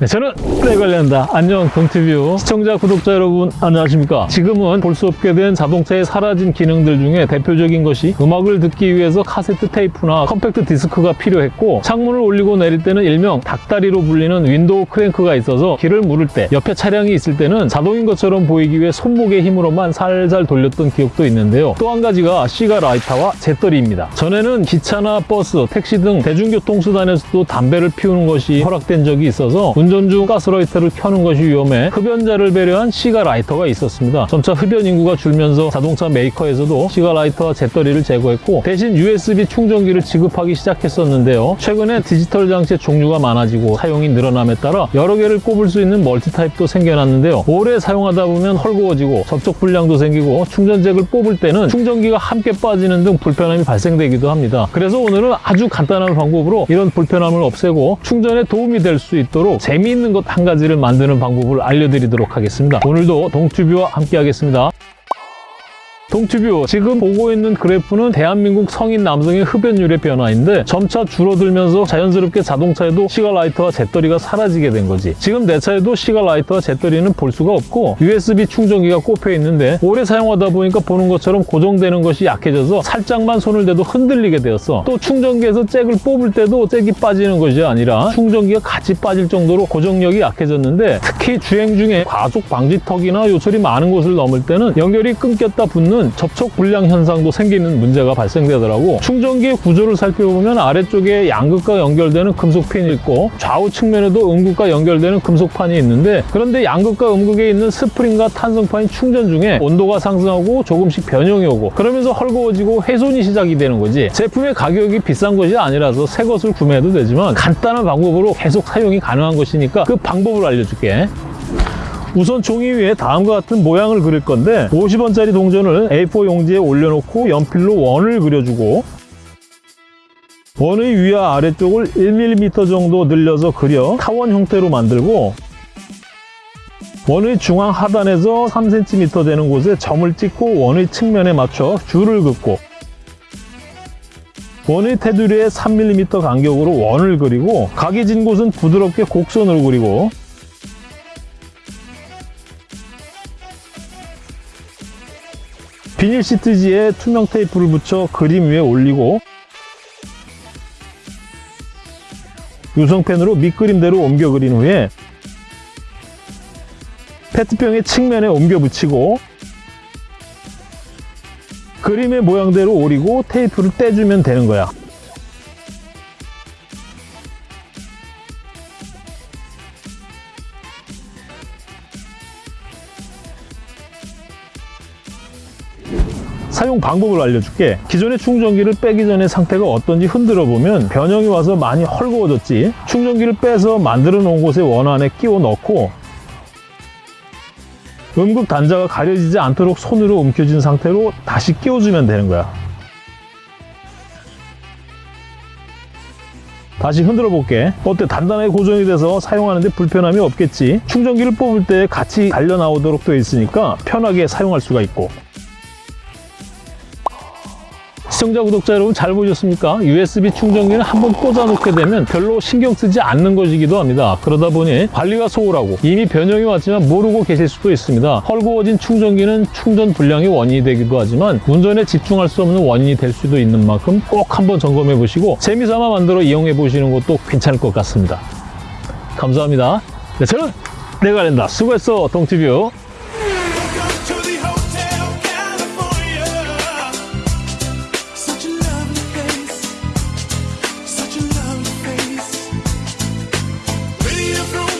네, 저는 때 관련다. 안녕 동티뷰 시청자 구독자 여러분 안녕하십니까? 지금은 볼 수 없게 된 자동차의 사라진 기능들 중에 대표적인 것이 음악을 듣기 위해서 카세트 테이프나 컴팩트 디스크가 필요했고 창문을 올리고 내릴 때는 일명 닭다리로 불리는 window crank가 있어서 길을 물을 때 옆에 차량이 있을 때는 자동인 것처럼 보이기 위해 손목의 힘으로만 살살 돌렸던 기억도 있는데요. 또 한 가지가 시가 라이터와 재떨이입니다. 전에는 기차나 버스, 택시 등 대중교통수단에서도 담배를 피우는 것이 허락된 적이 있어서 운전 중 가스라이터를 켜는 것이 위험해 흡연자를 배려한 시가 라이터가 있었습니다. 점차 흡연 인구가 줄면서 자동차 메이커에서도 시가 라이터와 재떨이를 제거했고 대신 USB 충전기를 지급하기 시작했었는데요. 최근에 디지털 장치의 종류가 많아지고 사용이 늘어남에 따라 여러 개를 꼽을 수 있는 멀티타입도 생겨났는데요. 오래 사용하다 보면 헐거워지고 접촉 불량도 생기고 충전잭을 뽑을 때는 충전기가 함께 빠지는 등 불편함이 발생되기도 합니다. 그래서 오늘은 아주 간단한 방법으로 이런 불편함을 없애고 충전에 도움이 될 수 있도록 재미있는 것 한 가지를 만드는 방법을 알려드리도록 하겠습니다. 오늘도 동튜브와 함께 하겠습니다. 동튜뷰 지금 보고 있는 그래프는 대한민국 성인 남성의 흡연율의 변화인데 점차 줄어들면서 자연스럽게 자동차에도 시가라이터와 재떨이가 사라지게 된 거지. 지금 내 차에도 시가라이터와 재떨이는 볼 수가 없고 USB 충전기가 꼽혀 있는데 오래 사용하다 보니까 보는 것처럼 고정되는 것이 약해져서 살짝만 손을 대도 흔들리게 되었어. 또 충전기에서 잭을 뽑을 때도 잭이 빠지는 것이 아니라 충전기가 같이 빠질 정도로 고정력이 약해졌는데 특히 주행 중에 과속 방지턱이나 요철이 많은 곳을 넘을 때는 연결이 끊겼다 붙는 접촉 불량 현상도 생기는 문제가 발생되더라고. 충전기의 구조를 살펴보면 아래쪽에 양극과 연결되는 금속핀이 있고 좌우 측면에도 음극과 연결되는 금속판이 있는데 그런데 양극과 음극에 있는 스프링과 탄성판이 충전 중에 온도가 상승하고 조금씩 변형이 오고 그러면서 헐거워지고 훼손이 시작이 되는 거지. 제품의 가격이 비싼 것이 아니라서 새 것을 구매해도 되지만 간단한 방법으로 계속 사용이 가능한 것이니까 그 방법을 알려줄게 우선 종이 위에 다음과 같은 모양을 그릴 건데 50원짜리 동전을 A4 용지에 올려놓고 연필로 원을 그려주고 원의 위와 아래쪽을 1mm 정도 늘려서 그려 타원 형태로 만들고 원의 중앙 하단에서 3cm 되는 곳에 점을 찍고 원의 측면에 맞춰 줄을 긋고 원의 테두리에 3mm 간격으로 원을 그리고 각이 진 곳은 부드럽게 곡선으로 그리고 비닐 시트지에 투명 테이프를 붙여 그림 위에 올리고 유성펜으로 밑그림대로 옮겨 그린 후에 페트병의 측면에 옮겨 붙이고 그림의 모양대로 오리고 테이프를 떼주면 되는 거야 사용 방법을 알려줄게. 기존의 충전기를 빼기 전에 상태가 어떤지 흔들어 보면 변형이 와서 많이 헐거워졌지. 충전기를 빼서 만들어 놓은 곳에 원 안에 끼워 넣고 음극 단자가 가려지지 않도록 손으로 움켜쥔 상태로 다시 끼워주면 되는 거야. 다시 흔들어 볼게. 어때? 단단하게 고정이 돼서 사용하는데 불편함이 없겠지? 충전기를 뽑을 때 같이 달려 나오도록 되어 있으니까 편하게 사용할 수가 있고 시청자 구독자 여러분 잘 보셨습니까? USB 충전기는 한번 꽂아 놓게 되면 별로 신경 쓰지 않는 것이기도 합니다. 그러다 보니 관리가 소홀하고 이미 변형이 왔지만 모르고 계실 수도 있습니다. 헐거워진 충전기는 충전 불량의 원인이 되기도 하지만 운전에 집중할 수 없는 원인이 될 수도 있는 만큼 꼭 한번 점검해 보시고 재미삼아 만들어 이용해 보시는 것도 괜찮을 것 같습니다. 감사합니다. 네, 저는 내가 낸다. 수고했어, 동티뷰. you through.